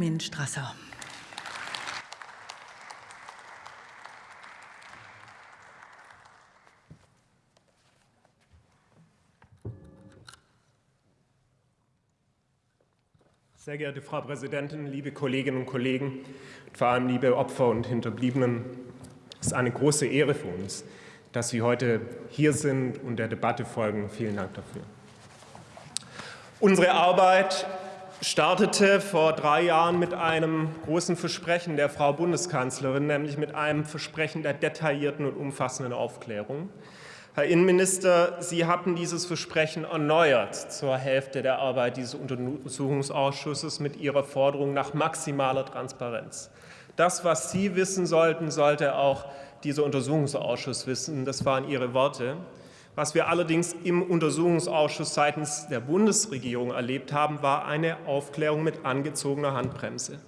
Armin Strasser. Sehr geehrte Frau Präsidentin, liebe Kolleginnen und Kollegen, vor allem liebe Opfer und Hinterbliebenen, es ist eine große Ehre für uns, dass Sie heute hier sind und der Debatte folgen. Vielen Dank dafür. Unsere Arbeit startete vor drei Jahren mit einem großen Versprechen der Frau Bundeskanzlerin, nämlich mit einem Versprechen der detaillierten und umfassenden Aufklärung. Herr Innenminister, Sie hatten dieses Versprechen erneuert zur Hälfte der Arbeit dieses Untersuchungsausschusses mit Ihrer Forderung nach maximaler Transparenz. Das, was Sie wissen sollten, sollte auch dieser Untersuchungsausschuss wissen. Das waren Ihre Worte. Was wir allerdings im Untersuchungsausschuss seitens der Bundesregierung erlebt haben, war eine Aufklärung mit angezogener Handbremse.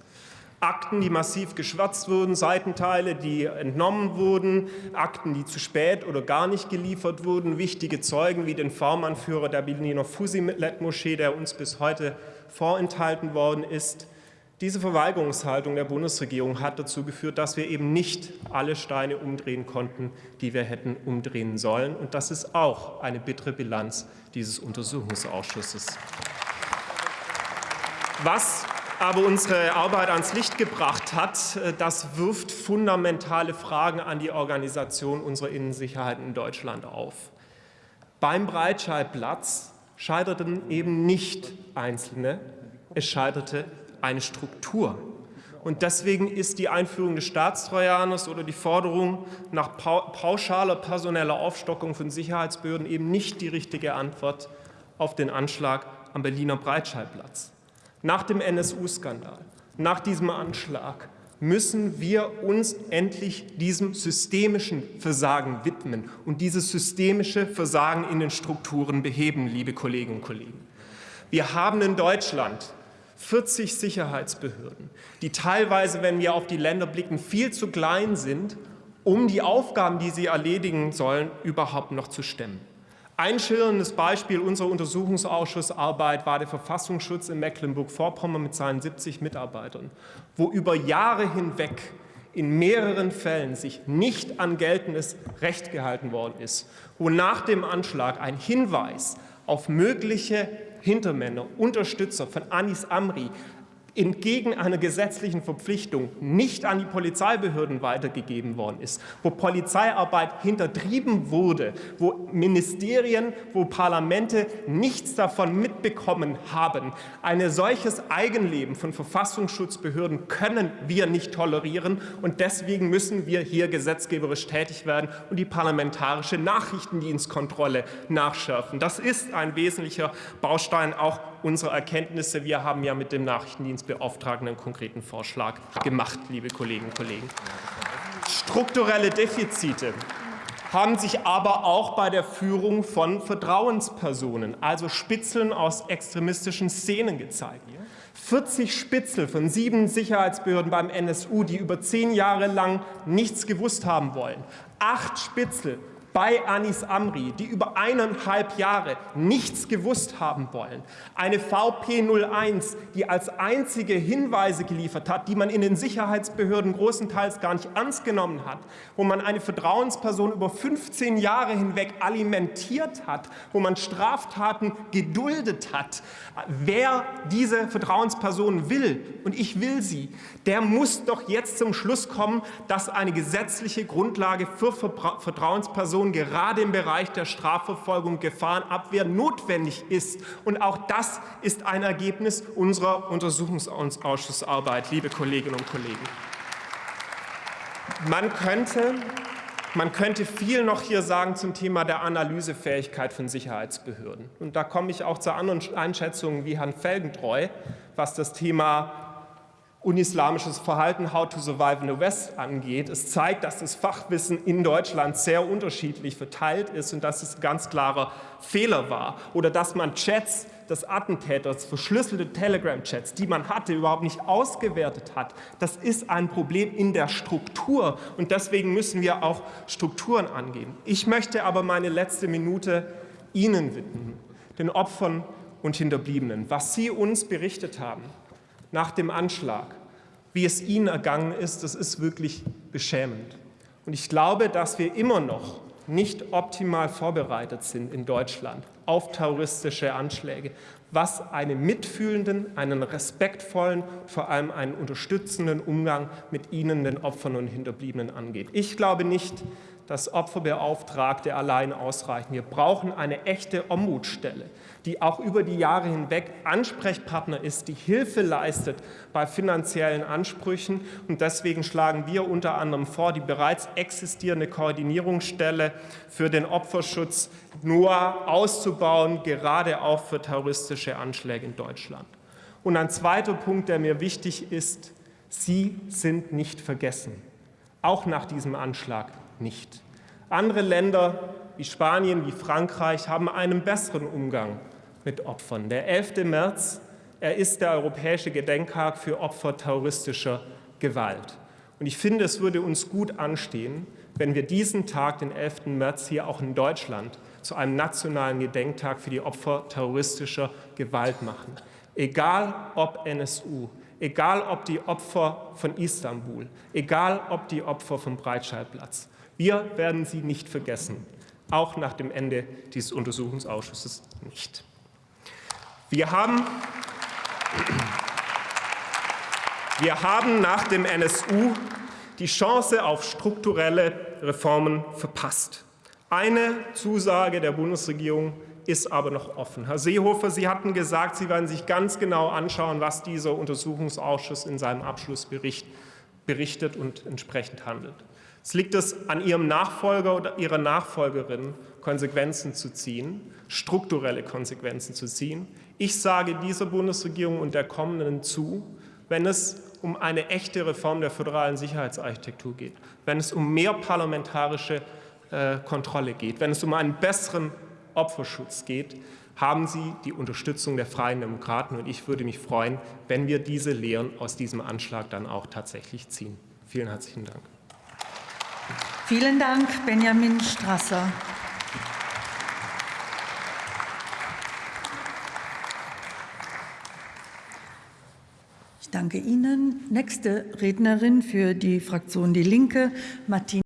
Akten, die massiv geschwärzt wurden, Seitenteile, die entnommen wurden, Akten, die zu spät oder gar nicht geliefert wurden, wichtige Zeugen wie den V-Mann-Führer der Berliner Fusilet-Moschee, der uns bis heute vorenthalten worden ist. Diese Verweigerungshaltung der Bundesregierung hat dazu geführt, dass wir eben nicht alle Steine umdrehen konnten, die wir hätten umdrehen sollen. Und das ist auch eine bittere Bilanz dieses Untersuchungsausschusses. Was aber unsere Arbeit ans Licht gebracht hat, äh, das wirft fundamentale Fragen an die Organisation unserer Innensicherheit in Deutschland auf. Beim Breitscheidplatz scheiterten eben nicht Einzelne, es scheiterte eine Struktur. Und deswegen ist die Einführung des Staatstrojaners oder die Forderung nach pauschaler personeller Aufstockung von Sicherheitsbehörden eben nicht die richtige Antwort auf den Anschlag am Berliner Breitscheidplatz. Nach dem NSU-Skandal, nach diesem Anschlag müssen wir uns endlich diesem systemischen Versagen widmen und dieses systemische Versagen in den Strukturen beheben, liebe Kolleginnen und Kollegen. Wir haben in Deutschland 40 Sicherheitsbehörden, die teilweise, wenn wir auf die Länder blicken, viel zu klein sind, um die Aufgaben, die sie erledigen sollen, überhaupt noch zu stemmen. Ein schillerndes Beispiel unserer Untersuchungsausschussarbeit war der Verfassungsschutz in Mecklenburg-Vorpommern mit seinen 70 Mitarbeitern, wo über Jahre hinweg in mehreren Fällen sich nicht an geltendes Recht gehalten worden ist, wo nach dem Anschlag ein Hinweis auf mögliche Hintermänner, Unterstützer von Anis Amri entgegen einer gesetzlichen Verpflichtung nicht an die Polizeibehörden weitergegeben worden ist, wo Polizeiarbeit hintertrieben wurde, wo Ministerien, wo Parlamente nichts davon mitbekommen haben. Ein solches Eigenleben von Verfassungsschutzbehörden können wir nicht tolerieren und deswegen müssen wir hier gesetzgeberisch tätig werden und die parlamentarische Nachrichtendienstkontrolle nachschärfen. Das ist ein wesentlicher Baustein auch unserer Erkenntnisse. Wir haben ja mit dem Nachrichtendienst Bundesbeauftragten einen konkreten Vorschlag gemacht, liebe Kolleginnen und Kollegen. Strukturelle Defizite haben sich aber auch bei der Führung von Vertrauenspersonen, also Spitzeln aus extremistischen Szenen gezeigt. 40 Spitzel von sieben Sicherheitsbehörden beim NSU, die über zehn Jahre lang nichts gewusst haben wollen. Acht Spitzel bei Anis Amri, die über eineinhalb Jahre nichts gewusst haben wollen. Eine VP 01, die als einzige Hinweise geliefert hat, die man in den Sicherheitsbehörden großenteils gar nicht ernst genommen hat, wo man eine Vertrauensperson über 15 Jahre hinweg alimentiert hat, wo man Straftaten geduldet hat. Wer diese Vertrauensperson will, und ich will sie, der muss doch jetzt zum Schluss kommen, dass eine gesetzliche Grundlage für Vertrauenspersonen Prävention gerade im Bereich der Strafverfolgung, Gefahrenabwehr notwendig ist. Und auch das ist ein Ergebnis unserer Untersuchungsausschussarbeit, liebe Kolleginnen und Kollegen. Man könnte, man könnte viel noch hier sagen zum Thema der Analysefähigkeit von Sicherheitsbehörden. Und da komme ich auch zu anderen Einschätzungen wie Herrn Felgentreu, was das Thema unislamisches Verhalten How to Survive in the West angeht. Es zeigt, dass das Fachwissen in Deutschland sehr unterschiedlich verteilt ist und dass es ein ganz klarer Fehler war. Oder dass man Chats des Attentäters, verschlüsselte Telegram-Chats, die man hatte, überhaupt nicht ausgewertet hat. Das ist ein Problem in der Struktur und deswegen müssen wir auch Strukturen angehen. Ich möchte aber meine letzte Minute Ihnen widmen, den Opfern und Hinterbliebenen, was Sie uns berichtet haben nach dem Anschlag, wie es Ihnen ergangen ist, das ist wirklich beschämend. Und ich glaube, dass wir immer noch nicht optimal vorbereitet sind in Deutschland auf terroristische Anschläge, was einen mitfühlenden, einen respektvollen, vor allem einen unterstützenden Umgang mit ihnen, den Opfern und Hinterbliebenen angeht. Ich glaube nicht, dass Opferbeauftragte allein ausreichen. Wir brauchen eine echte Ombudsstelle, die auch über die Jahre hinweg Ansprechpartner ist, die Hilfe leistet bei finanziellen Ansprüchen. Und deswegen schlagen wir unter anderem vor, die bereits existierende Koordinierungsstelle für den Opferschutz nur auszubauen, gerade auch für terroristische Anschläge in Deutschland. Und ein zweiter Punkt, der mir wichtig ist, Sie sind nicht vergessen, auch nach diesem Anschlag nicht. Andere Länder wie Spanien, wie Frankreich haben einen besseren Umgang mit Opfern. Der 11. März, er ist der europäische Gedenktag für Opfer terroristischer Gewalt. Und ich finde, es würde uns gut anstehen, wenn wir diesen Tag, den 11. März, hier auch in Deutschland zu einem nationalen Gedenktag für die Opfer terroristischer Gewalt machen. Egal ob NSU, egal ob die Opfer von Istanbul, egal ob die Opfer vom Breitscheidplatz. Wir werden sie nicht vergessen, auch nach dem Ende dieses Untersuchungsausschusses nicht. Wir haben, wir haben nach dem NSU die Chance auf strukturelle Reformen verpasst. Eine Zusage der Bundesregierung ist aber noch offen. Herr Seehofer, Sie hatten gesagt, Sie werden sich ganz genau anschauen, was dieser Untersuchungsausschuss in seinem Abschlussbericht berichtet und entsprechend handelt. Es liegt es an Ihrem Nachfolger oder Ihrer Nachfolgerin, Konsequenzen zu ziehen, strukturelle Konsequenzen zu ziehen. Ich sage dieser Bundesregierung und der kommenden zu, wenn es um eine echte Reform der föderalen Sicherheitsarchitektur geht, wenn es um mehr parlamentarische äh, Kontrolle geht, wenn es um einen besseren Opferschutz geht, haben Sie die Unterstützung der Freien Demokraten. Und ich würde mich freuen, wenn wir diese Lehren aus diesem Anschlag dann auch tatsächlich ziehen. Vielen herzlichen Dank. Vielen Dank, Benjamin Strasser. Ich danke Ihnen. Nächste Rednerin für die Fraktion Die Linke, Martina